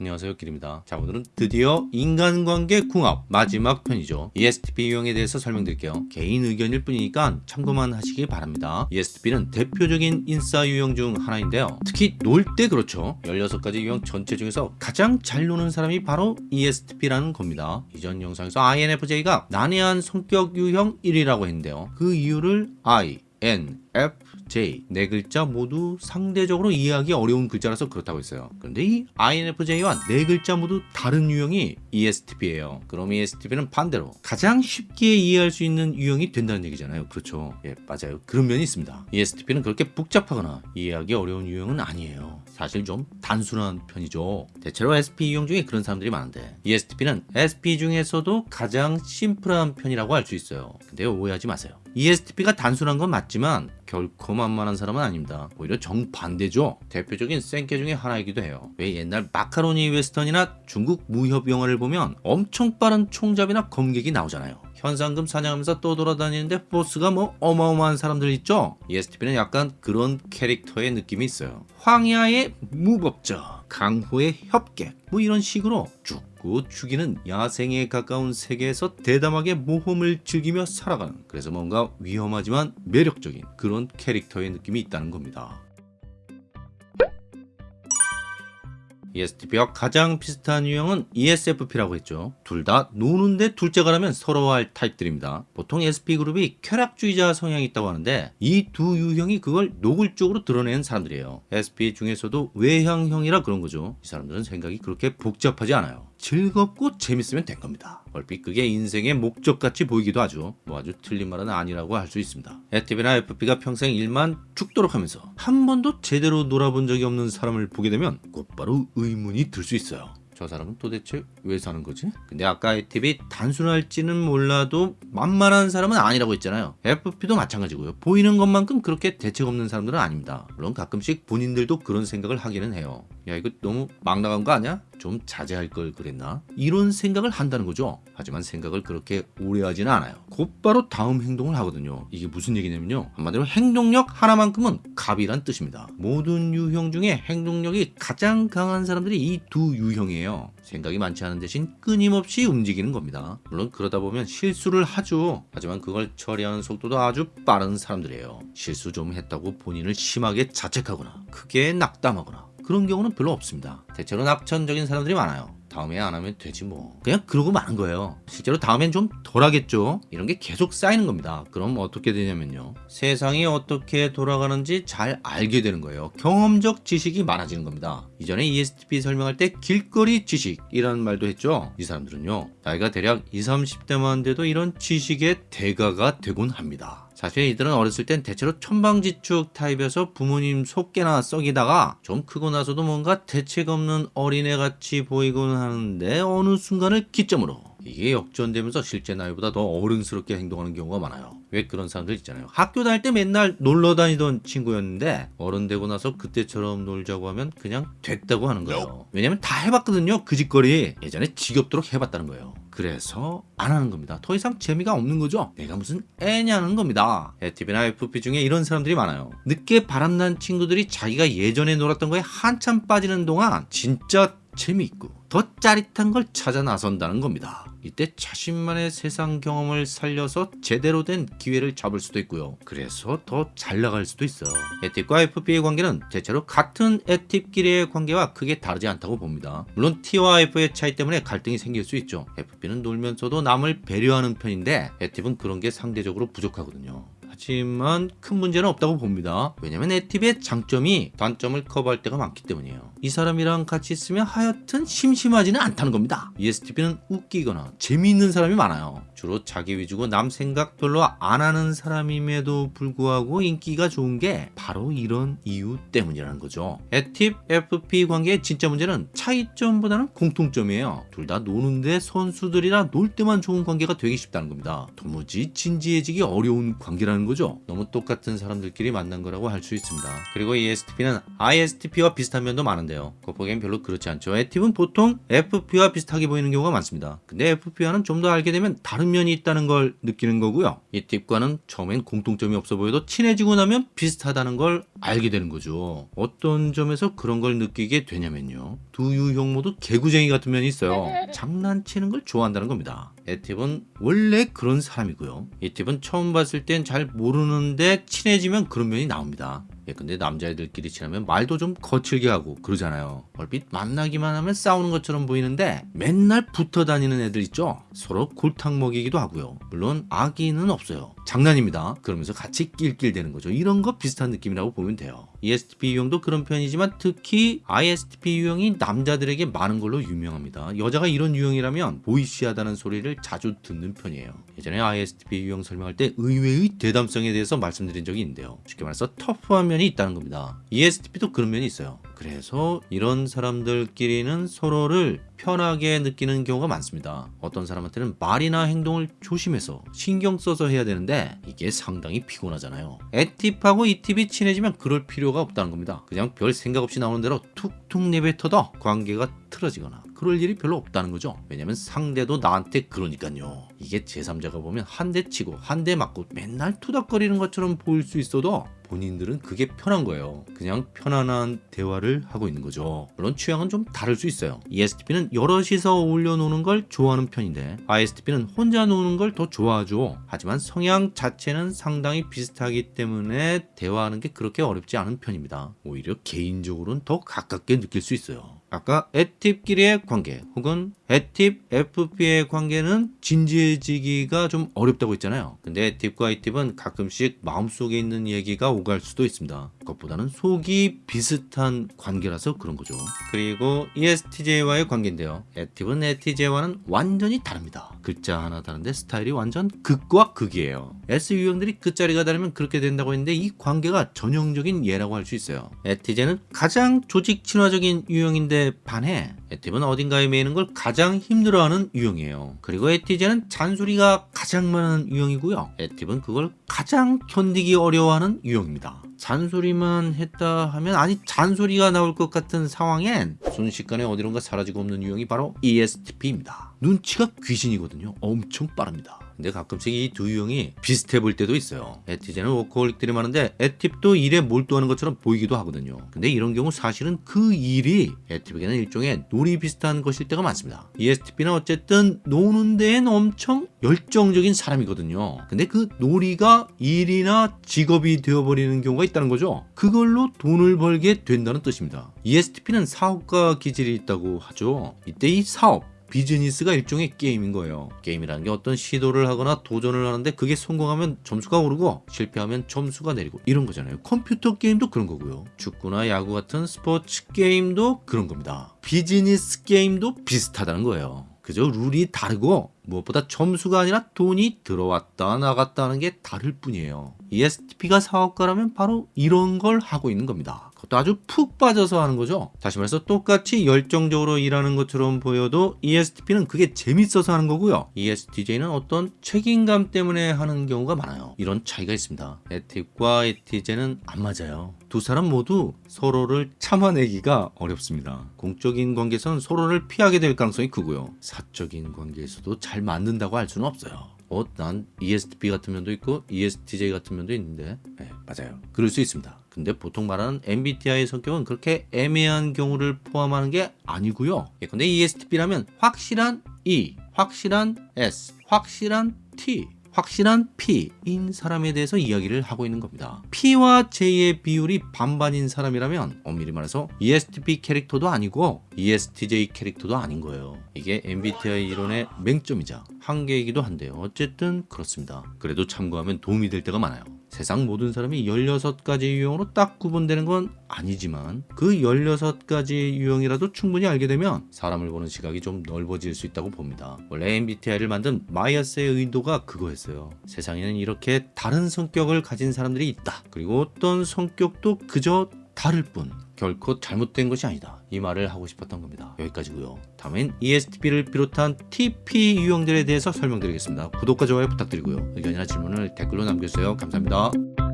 안녕하세요 길입니다. 자 오늘은 드디어 인간관계 궁합 마지막 편이죠. ESTP 유형에 대해서 설명드릴게요. 개인 의견일 뿐이니까 참고만 하시기 바랍니다. ESTP는 대표적인 인싸 유형 중 하나인데요. 특히 놀 때 그렇죠. 16가지 유형 전체 중에서 가장 잘 노는 사람이 바로 ESTP라는 겁니다. 이전 영상에서 INFJ가 난해한 성격 유형 1위라고 했는데요. 그 이유를 I, N, F, J 네 글자 모두 상대적으로 이해하기 어려운 글자라서 그렇다고 했어요. 그런데 이 INFJ와 네 글자 모두 다른 유형이 ESTP예요. 그럼 ESTP는 반대로 가장 쉽게 이해할 수 있는 유형이 된다는 얘기잖아요. 그렇죠? 예, 맞아요. 그런 면이 있습니다. ESTP는 그렇게 복잡하거나 이해하기 어려운 유형은 아니에요. 사실 좀 단순한 편이죠. 대체로 SP 유형 중에 그런 사람들이 많은데 ESTP는 SP 중에서도 가장 심플한 편이라고 할 수 있어요. 근데 오해하지 마세요. ESTP가 단순한 건 맞지만 결코 만만한 사람은 아닙니다. 오히려 정반대죠. 대표적인 센캐 중에 하나이기도 해요. 왜 옛날 마카로니 웨스턴이나 중국 무협 영화를 보면 엄청 빠른 총잡이나 검객이 나오잖아요. 현상금 사냥하면서 떠돌아다니는데 포스가 뭐 어마어마한 사람들 있죠? ESTP는 약간 그런 캐릭터의 느낌이 있어요. 황야의 무법자, 강호의 협객 뭐 이런 식으로 죽고 죽이는 야생에 가까운 세계에서 대담하게 모험을 즐기며 살아가는 그래서 뭔가 위험하지만 매력적인 그런 캐릭터의 느낌이 있다는 겁니다. ESTP와 가장 비슷한 유형은 ESFP라고 했죠. 둘 다 노는데 둘째가라면 서러워할 타입들입니다. 보통 SP 그룹이 쾌락주의자 성향이 있다고 하는데 이 두 유형이 그걸 노골적으로 드러내는 사람들이에요. SP 중에서도 외향형이라 그런 거죠. 이 사람들은 생각이 그렇게 복잡하지 않아요. 즐겁고 재밌으면 된 겁니다. 얼핏 그게 인생의 목적같이 보이기도 하죠. 뭐 아주 틀린 말은 아니라고 할 수 있습니다. FTP나 FP가 평생 일만 죽도록 하면서 한 번도 제대로 놀아본 적이 없는 사람을 보게 되면 곧바로 의문이 들 수 있어요. 저 사람은 도대체 왜 사는 거지? 근데 아까 FTP 단순할지는 몰라도 만만한 사람은 아니라고 했잖아요. FP도 마찬가지고요. 보이는 것만큼 그렇게 대책 없는 사람들은 아닙니다. 물론 가끔씩 본인들도 그런 생각을 하기는 해요. 야 이거 너무 막 나간 거 아니야? 좀 자제할 걸 그랬나? 이런 생각을 한다는 거죠. 하지만 생각을 그렇게 오래 하지는 않아요. 곧바로 다음 행동을 하거든요. 이게 무슨 얘기냐면요. 한마디로 행동력 하나만큼은 갑이란 뜻입니다. 모든 유형 중에 행동력이 가장 강한 사람들이 이 두 유형이에요. 생각이 많지 않은 대신 끊임없이 움직이는 겁니다. 물론 그러다 보면 실수를 하죠. 하지만 그걸 처리하는 속도도 아주 빠른 사람들이에요. 실수 좀 했다고 본인을 심하게 자책하거나 크게 낙담하거나 그런 경우는 별로 없습니다. 대체로 낙천적인 사람들이 많아요. 다음에 안 하면 되지 뭐. 그냥 그러고 마는 거예요. 실제로 다음엔 좀 덜 하겠죠? 이런 게 계속 쌓이는 겁니다. 그럼 어떻게 되냐면요. 세상이 어떻게 돌아가는지 잘 알게 되는 거예요. 경험적 지식이 많아지는 겁니다. 이전에 ESTP 설명할 때 길거리 지식이라는 말도 했죠. 이 사람들은요. 나이가 대략 20, 30대만 돼도 이런 지식의 대가가 되곤 합니다 사실 이들은 어렸을 땐 대체로 천방지축 타입에서 부모님 속개나 썩이다가 좀 크고 나서도 뭔가 대책 없는 어린애같이 보이곤 하는데 어느 순간을 기점으로 이게 역전되면서 실제 나이보다 더 어른스럽게 행동하는 경우가 많아요. 왜 그런 사람들 있잖아요. 학교 다닐 때 맨날 놀러 다니던 친구였는데 어른 되고 나서 그때처럼 놀자고 하면 그냥 됐다고 하는 거예요. 왜냐면 다 해봤거든요. 그 짓거리. 예전에 지겹도록 해봤다는 거예요. 그래서 안 하는 겁니다. 더 이상 재미가 없는 거죠. 내가 무슨 애냐는 겁니다. FTP나 FP 중에 이런 사람들이 많아요. 늦게 바람난 친구들이 자기가 예전에 놀았던 거에 한참 빠지는 동안 진짜 재미있고 더 짜릿한 걸 찾아 나선다는 겁니다. 이때 자신만의 세상 경험을 살려서 제대로 된 기회를 잡을 수도 있고요. 그래서 더 잘 나갈 수도 있어요. 에팁과 FP의 관계는 대체로 같은 에팁끼리의 관계와 크게 다르지 않다고 봅니다. 물론 T와 F의 차이 때문에 갈등이 생길 수 있죠. FP는 놀면서도 남을 배려하는 편인데 에팁은 그런 게 상대적으로 부족하거든요. 하지만 큰 문제는 없다고 봅니다. 왜냐면 에팁의 장점이 단점을 커버할 때가 많기 때문이에요. 이 사람이랑 같이 있으면 하여튼 심심하지는 않다는 겁니다. ESTP는 웃기거나 재미있는 사람이 많아요. 주로 자기 위주고 남 생각 별로 안 하는 사람임에도 불구하고 인기가 좋은 게 바로 이런 이유 때문이라는 거죠. 에팁, FP 관계의 진짜 문제는 차이점보다는 공통점이에요. 둘 다 노는데 선수들이라 놀 때만 좋은 관계가 되기 쉽다는 겁니다. 도무지 진지해지기 어려운 관계라는 거죠. 너무 똑같은 사람들끼리 만난 거라고 할 수 있습니다. 그리고 ESTP는 ISTP와 비슷한 면도 많은데 요. 겉보기엔 별로 그렇지 않죠. 에팁은 보통 FP와 비슷하게 보이는 경우가 많습니다. 근데 FP와는 좀 더 알게 되면 다른 면이 있다는 걸 느끼는 거고요. 이 팁과는 처음엔 공통점이 없어 보여도 친해지고 나면 비슷하다는 걸 알게 되는 거죠. 어떤 점에서 그런 걸 느끼게 되냐면요. 두 유형 모두 개구쟁이 같은 면이 있어요. 장난치는 걸 좋아한다는 겁니다. 에팁은 원래 그런 사람이고요. 이 팁은 처음 봤을 땐 잘 모르는데 친해지면 그런 면이 나옵니다. 예, 근데 남자애들끼리 친하면 말도 좀 거칠게 하고 그러잖아요. 얼핏 만나기만 하면 싸우는 것처럼 보이는데 맨날 붙어 다니는 애들 있죠? 서로 골탕 먹이기도 하고요. 물론 악의는 없어요. 장난입니다. 그러면서 같이 낄낄대는 거죠. 이런 거 비슷한 느낌이라고 보면 돼요. ESTP 유형도 그런 편이지만 특히 ISTP 유형이 남자들에게 많은 걸로 유명합니다. 여자가 이런 유형이라면 보이시하다는 소리를 자주 듣는 편이에요. 예전에 ISTP 유형 설명할 때 의외의 대담성에 대해서 말씀드린 적이 있는데요. 쉽게 말해서 터프한 면이 있다는 겁니다. ESTP도 그런 면이 있어요. 그래서 이런 사람들끼리는 서로를 편하게 느끼는 경우가 많습니다. 어떤 사람한테는 말이나 행동을 조심해서 신경 써서 해야 되는데 이게 상당히 피곤하잖아요. 에팁하고 이팁이 친해지면 그럴 필요 가 없다는 겁니다. 그냥 별 생각 없이 나오는 대로 툭툭 내뱉어도 관계가 틀어지거나 그럴 일이 별로 없다는 거죠. 왜냐면 상대도 나한테 그러니까요. 이게 제3자가 보면 한 대 치고 한 대 맞고 맨날 투닥거리는 것처럼 보일 수 있어도 본인들은 그게 편한 거예요. 그냥 편안한 대화를 하고 있는 거죠. 물론 취향은 좀 다를 수 있어요. ESTP는 여럿이서 어울려 노는 걸 좋아하는 편인데 ISTP는 혼자 노는 걸 더 좋아하죠. 하지만 성향 자체는 상당히 비슷하기 때문에 대화하는 게 그렇게 어렵지 않은 편입니다. 오히려 개인적으로는 더 가깝게 느낄 수 있어요. 아까 에팁끼리의 관계 혹은 에팁 FP의 관계는 진지해지기가 좀 어렵다고 했잖아요. 근데 에팁과 이팁은 가끔씩 마음속에 있는 얘기가 오갈 수도 있습니다. 그것보다는 속이 비슷한 관계라서 그런 거죠. 그리고 E ESTJ와의 관계인데요. 에팁은 ESTJ와는 완전히 다릅니다. 글자 하나 다른데 스타일이 완전 극과 극이에요. S 유형들이 끝자리가 다르면 그렇게 된다고 했는데 이 관계가 전형적인 예라고 할 수 있어요. 에티제는 가장 조직 친화적인 유형인데 반해 에팁은 어딘가에 매이는 걸 가장 힘들어하는 유형이에요. 그리고 에티제는 잔소리가 가장 많은 유형이고요. 에팁은 그걸 가장 견디기 어려워하는 유형입니다. 잔소리만 했다 하면 아니 잔소리가 나올 것 같은 상황엔 순식간에 어디론가 사라지고 없는 유형이 바로 ESTP입니다. 눈치가 귀신이거든요. 엄청 빠릅니다. 근데 가끔씩 이 두 유형이 비슷해 보일 때도 있어요. 에티제는 워커홀릭들이 많은데 에팁도 일에 몰두하는 것처럼 보이기도 하거든요. 근데 이런 경우 사실은 그 일이 에팁에게는 일종의 놀이 비슷한 것일 때가 많습니다. ESTP는 어쨌든 노는 데엔 엄청 열정적인 사람이거든요. 근데 그 놀이가 일이나 직업이 되어버리는 경우가 있다는 거죠. 그걸로 돈을 벌게 된다는 뜻입니다. ESTP는 사업가 기질이 있다고 하죠. 이때 이 사업 비즈니스가 일종의 게임인 거예요. 게임이라는 게 어떤 시도를 하거나 도전을 하는데 그게 성공하면 점수가 오르고 실패하면 점수가 내리고 이런 거잖아요. 컴퓨터 게임도 그런 거고요. 축구나 야구 같은 스포츠 게임도 그런 겁니다. 비즈니스 게임도 비슷하다는 거예요. 그저 룰이 다르고 무엇보다 점수가 아니라 돈이 들어왔다 나갔다 하는 게 다를 뿐이에요. ESTP가 사업가라면 바로 이런 걸 하고 있는 겁니다. 아주 푹 빠져서 하는 거죠. 다시 말해서 똑같이 열정적으로 일하는 것처럼 보여도 ESTP는 그게 재밌어서 하는 거고요. ESTJ는 어떤 책임감 때문에 하는 경우가 많아요. 이런 차이가 있습니다. 엣팁과 ESTJ는 안 맞아요. 두 사람 모두 서로를 참아내기가 어렵습니다. 공적인 관계에서는 서로를 피하게 될 가능성이 크고요. 사적인 관계에서도 잘 맞는다고 할 수는 없어요. 어, 난 ESTP 같은 면도 있고 ESTJ 같은 면도 있는데 네, 맞아요. 그럴 수 있습니다. 근데 보통 말하는 MBTI의 성격은 그렇게 애매한 경우를 포함하는 게 아니고요. 예컨대 ESTP라면 확실한 E, 확실한 S, 확실한 T 확실한 P인 사람에 대해서 이야기를 하고 있는 겁니다. P와 J의 비율이 반반인 사람이라면 엄밀히 말해서 ESTP 캐릭터도 아니고 ESTJ 캐릭터도 아닌 거예요. 이게 MBTI 이론의 맹점이자 한계이기도 한데요. 어쨌든 그렇습니다. 그래도 참고하면 도움이 될 때가 많아요. 세상 모든 사람이 16가지 유형으로 딱 구분되는 건 아니지만 그 16가지 유형이라도 충분히 알게 되면 사람을 보는 시각이 좀 넓어질 수 있다고 봅니다. 원래 MBTI를 만든 마이어스의 의도가 그거였어요. 세상에는 이렇게 다른 성격을 가진 사람들이 있다. 그리고 어떤 성격도 그저 다를 뿐 결코 잘못된 것이 아니다. 이 말을 하고 싶었던 겁니다. 여기까지고요. 다음엔 ESTP를 비롯한 TP 유형들에 대해서 설명드리겠습니다. 구독과 좋아요 부탁드리고요. 의견이나 질문을 댓글로 남겨주세요. 감사합니다.